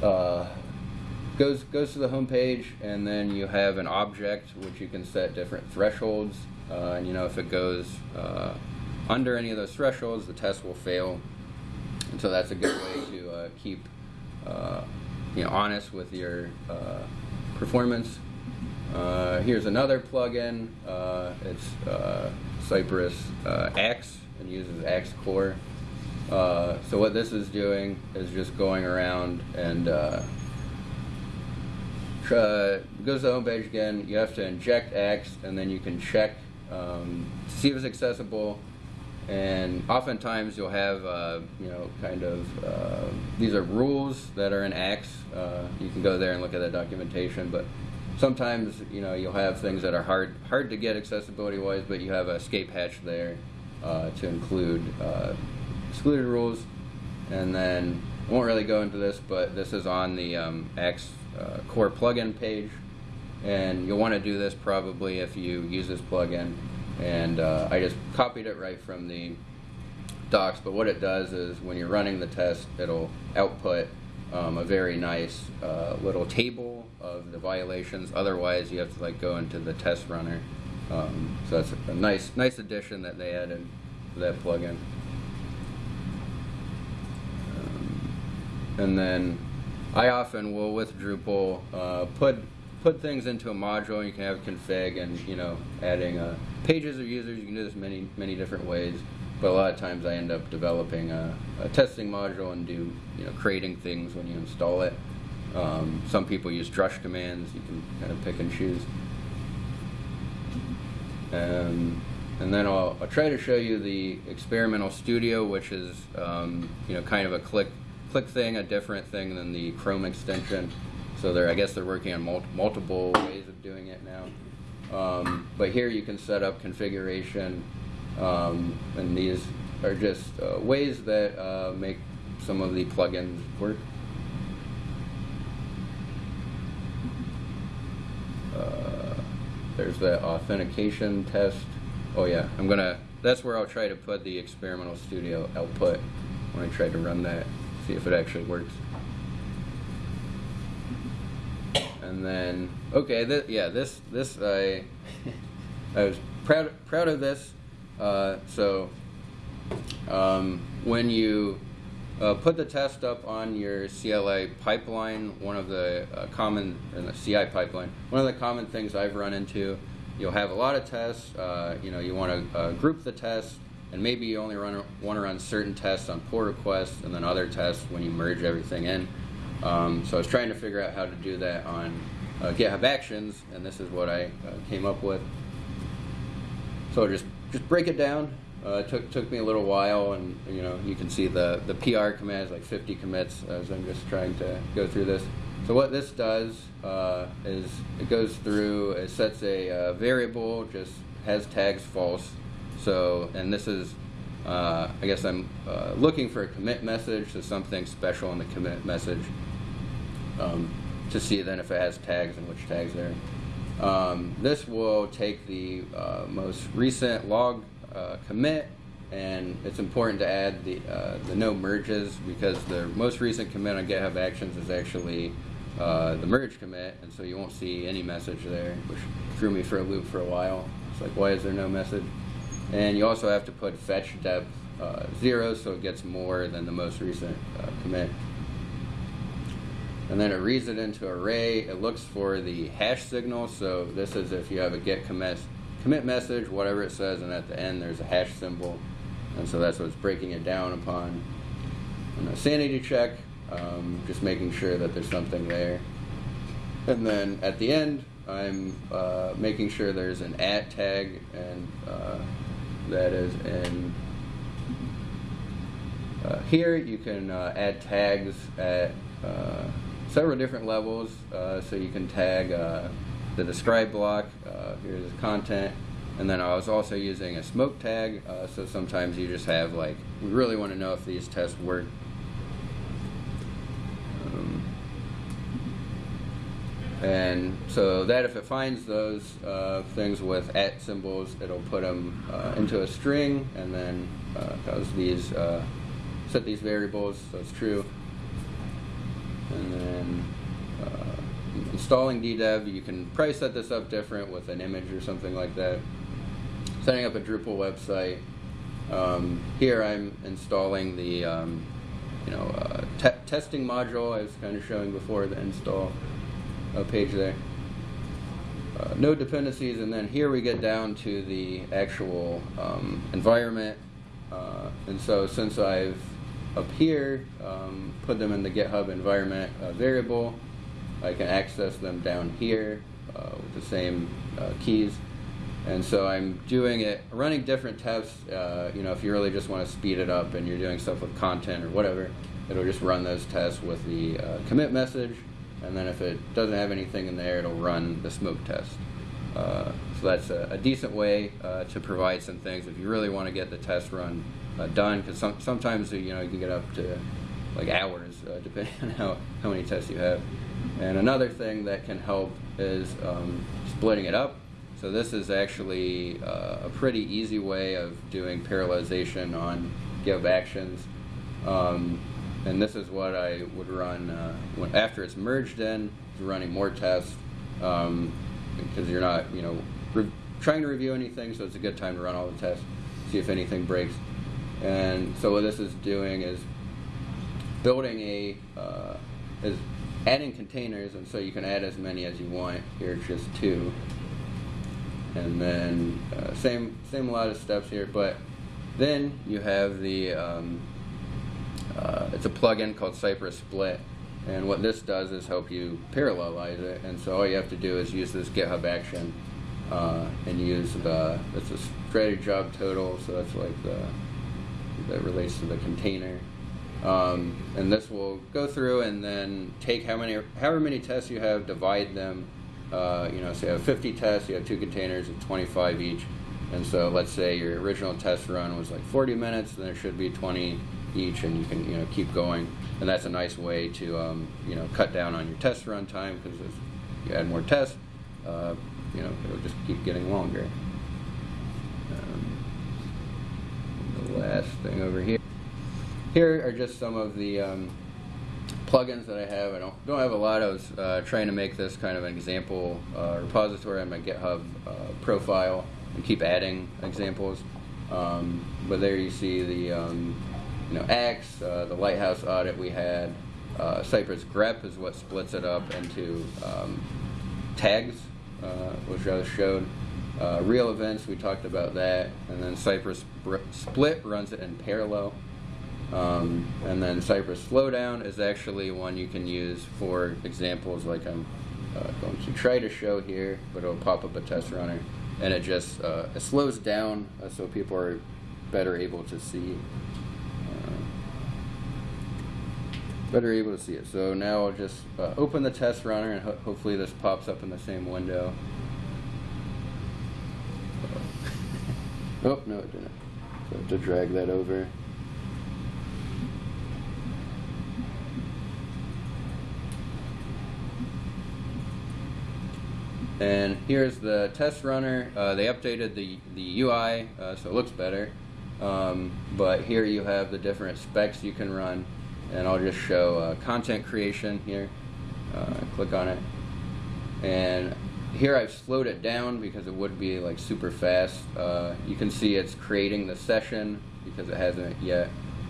uh, goes goes to the home page, and then you have an object which you can set different thresholds. Uh, and you know if it goes uh, under any of those thresholds, the test will fail. And so that's a good way to uh, keep you know honest with your performance. Uh, here's another plugin. Uh, it's uh, Cypress uh, Axe and uses Axe Core. Uh, so what this is doing is just going around and uh, goes to the home page again. You have to inject Axe, and then you can check um, to see if it's accessible. And oftentimes you'll have, uh, you know, kind of, uh, these are rules that are in Axe. Uh, you can go there and look at that documentation, but sometimes, you know, you'll have things that are hard, hard to get accessibility-wise, but you have a escape hatch there uh, to include excluded rules. And then, I won't really go into this, but this is on the um, Axe uh, core plugin page. And you'll want to do this probably if you use this plugin. And uh, I just copied it right from the docs but what it does is when you're running the test it'll output um, a very nice uh, little table of the violations. Otherwise you have to like go into the test runner. Um, so that's a nice nice addition that they added to that plugin. Um, and then I often will with Drupal uh, put put things into a module. You can have config and you know adding uh, pages of users. You can do this many many different ways. But a lot of times I end up developing a, a testing module and do you know creating things when you install it. Um, some people use drush commands. You can kind of pick and choose. Um, and then I'll, I'll, try to show you the experimental studio, which is um, you know kind of a click click thing, a different thing than the Chrome extension. So they're, I guess they're working on mul multiple ways of doing it now. Um, but here you can set up configuration, um, and these are just uh, ways that uh, make some of the plugins work. Uh, there's the authentication test. Oh yeah, I'm gonna, that's where I'll try to put the experimental studio output when I try to run that, see if it actually works. and then okay, th yeah, this this I I was proud proud of this. Uh, so um, when you uh, put the test up on your CLI pipeline, one of the uh, common in the CI pipeline, one of the common things I've run into, you'll have a lot of tests. Uh, you know, you want to uh, group the tests, and maybe you only run want to run certain tests on pull requests, and then other tests when you merge everything in. Um, so I was trying to figure out how to do that on uh, GitHub Actions, and this is what I uh, came up with. So just just break it down. Uh, it took took me a little while, and you know you can see the the PR command is like 50 commits as I'm just trying to go through this. So what this does uh, is it goes through, it sets a uh, variable, just has tags false. So and this is uh, I guess I'm uh, looking for a commit message, so something special in the commit message um, to see then if it has tags and which tags there. Um, this will take the uh, most recent log uh, commit and it's important to add the, uh, the no merges because the most recent commit on GitHub Actions is actually uh, the merge commit and so you won't see any message there which threw me for a loop for a while. It's like why is there no message? And you also have to put fetch depth uh, zero so it gets more than the most recent uh, commit. And then it reads it into array. It looks for the hash signal. So this is if you have a git commit, commit message, whatever it says, and at the end there's a hash symbol. And so that's what's breaking it down upon. And a sanity check, um, just making sure that there's something there. And then at the end, I'm uh, making sure there's an at tag and uh, that is in uh, here you can uh, add tags at uh, several different levels. Uh, so you can tag uh, the describe block here's the content. And then I was also using a smoke tag. So sometimes you just have like we really want to know if these tests work um, and so that if it finds those uh, things with at symbols, it'll put them uh, into a string and then uh, these uh, set these variables so it's true. And then uh, installing DDEV, you can probably set this up different with an image or something like that. Setting up a Drupal website. Um, here I'm installing the um, you know uh, te testing module I was kind of showing before the install a page there. Uh, node dependencies, and then here we get down to the actual um, environment. Uh, and so since I've up here um, put them in the GitHub environment uh, variable, I can access them down here uh, with the same uh, keys. And so I'm doing it, running different tests. Uh, you know, if you really just want to speed it up and you're doing stuff with content or whatever, it'll just run those tests with the commit message. And then if it doesn't have anything in there, it'll run the smoke test. Uh, so that's a, a decent way uh, to provide some things if you really want to get the test run uh, done. Because some, sometimes you know you can get up to like hours uh, depending on how, how many tests you have. And another thing that can help is um, splitting it up. So this is actually uh, a pretty easy way of doing parallelization on GitHub Actions. Um, and this is what I would run uh, when, after it's merged in, running more tests um, because you're not, you know, trying to review anything, so it's a good time to run all the tests, see if anything breaks. And so what this is doing is building a, uh, is adding containers, and so you can add as many as you want. Here it's just two. And then uh, same same lot of steps here, but then you have the um, uh, it's a plugin called Cypress Split, and what this does is help you parallelize it. And so all you have to do is use this GitHub action uh, and use the it's a strategy job total, so that's like the that relates to the container. Um, and this will go through and then take how many, however many tests you have, divide them. Uh, you know, so you have 50 tests, you have two containers of 25 each. And so let's say your original test run was like 40 minutes, then there should be 20 each, and you can you know keep going. And that's a nice way to um, you know cut down on your test run time because if you add more tests, uh, you know it'll just keep getting longer. Um, the last thing over here. Here are just some of the um, plugins that I have. I don't, don't have a lot. I was uh, trying to make this kind of an example uh, repository on my GitHub uh, profile and keep adding examples. Um, but there you see the um, you know Axe, uh, the Lighthouse audit we had. Uh, Cypress grep is what splits it up into um, tags, uh, which I showed. real events, we talked about that. And then Cypress split runs it in parallel. Um, and then Cypress Slowdown is actually one you can use for examples like I'm uh, going to try to show here, but it'll pop up a test runner. And it just uh, it slows down uh, so people are better able to see. Uh, better able to see it. So now I'll just uh, open the test runner and ho hopefully this pops up in the same window. oh, no it didn't. So I have to drag that over. And here's the test runner. Uh, they updated the, the UI, uh, so it looks better. Um, but here you have the different specs you can run. And I'll just show uh, content creation here. Uh, click on it. And here I've slowed it down because it would be like super fast. Uh, you can see it's creating the session because it hasn't yet.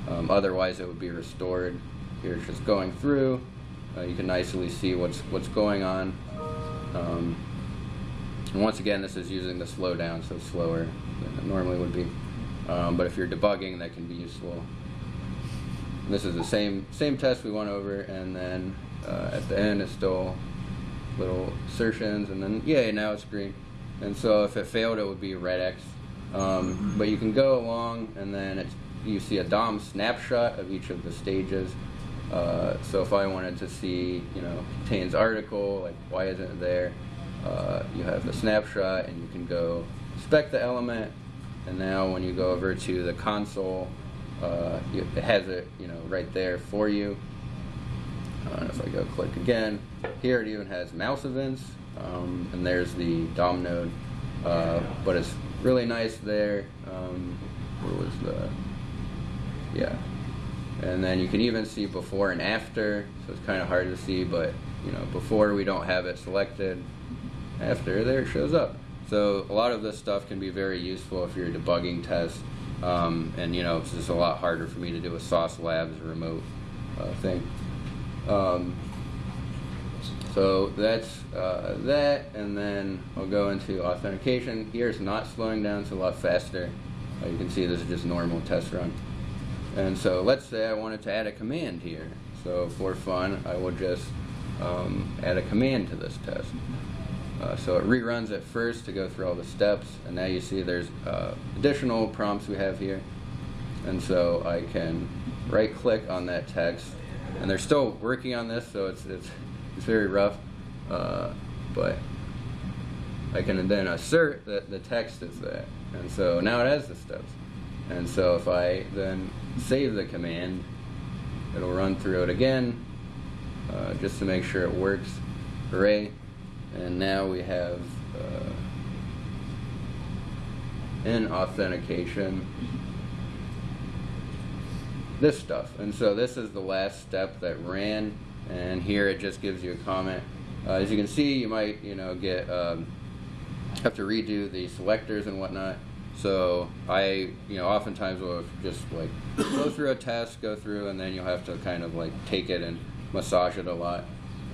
Um, otherwise it would be restored. Here it's just going through. Uh, you can nicely see what's what's going on. Um, and once again, this is using the slowdown, so slower than it normally would be. Um, but if you're debugging, that can be useful. This is the same same test we went over, and then uh, at the end it's still little assertions, and then yay, now it's green. And so if it failed, it would be red X. Um, but you can go along, and then you see a DOM snapshot of each of the stages. Uh, so if I wanted to see, you know, contains article, like why isn't it there? Uh, you have the snapshot and you can go inspect the element and now when you go over to the console uh, it has it you know right there for you uh, if I go click again here it even has mouse events um, and there's the DOM node uh, but it's really nice there um, where was the yeah and then you can even see before and after so it's kind of hard to see but you know before we don't have it selected after there it shows up. So a lot of this stuff can be very useful if you're debugging tests. Um, and you know, it's just a lot harder for me to do a Sauce Labs remote uh, thing. Um, so that's uh, that, and then I'll go into authentication. Here it's not slowing down, it's a lot faster. Uh, you can see this is just normal test run. And so let's say I wanted to add a command here. So for fun, I will just um, add a command to this test. Uh, so it reruns it first to go through all the steps, and now you see there's uh, additional prompts we have here. And so I can right click on that text, and they're still working on this, so it's, it's, it's very rough, uh, but I can then assert that the text is that. And so now it has the steps. And so if I then save the command, it'll run through it again, uh, just to make sure it works. Hooray. And now we have uh, in authentication this stuff. And so this is the last step that ran, and here it just gives you a comment. Uh, as you can see, you might, you know, get um, have to redo the selectors and whatnot. So I, you know, oftentimes will just like go through a test, go through, and then you'll have to kind of like take it and massage it a lot.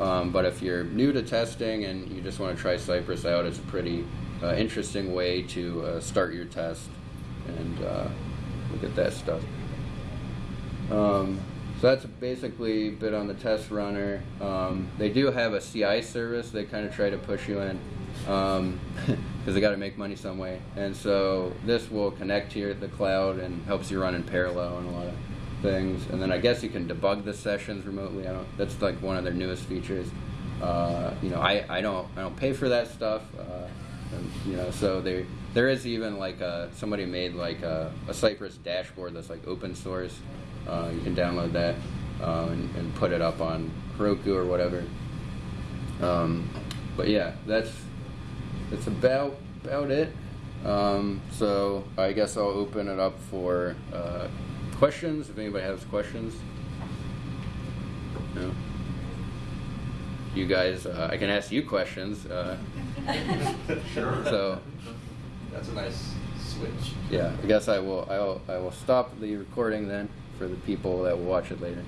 Um, but if you're new to testing and you just want to try Cypress out, it's a pretty uh, interesting way to uh, start your test and uh, look at that stuff. Um, so that's basically a bit on the test runner. Um, they do have a CI service they kind of try to push you in because they got to make money some way. And so this will connect to the cloud and helps you run in parallel and a lot of things. And then I guess you can debug the sessions remotely. I don't. That's like one of their newest features. Uh, you know, I, I don't I don't pay for that stuff. Uh, and, you know, so there there is even like a, somebody made like a, a Cypress dashboard that's like open source. Uh, you can download that uh, and, and put it up on Heroku or whatever. Um, but yeah, that's that's about about it. Um, so I guess I'll open it up for uh, questions. If anybody has questions, no. You guys, uh, I can ask you questions. Uh,
Sure.
So
That's a nice switch.
yeah, I guess I will. I will. I will stop the recording then for the people that will watch it later.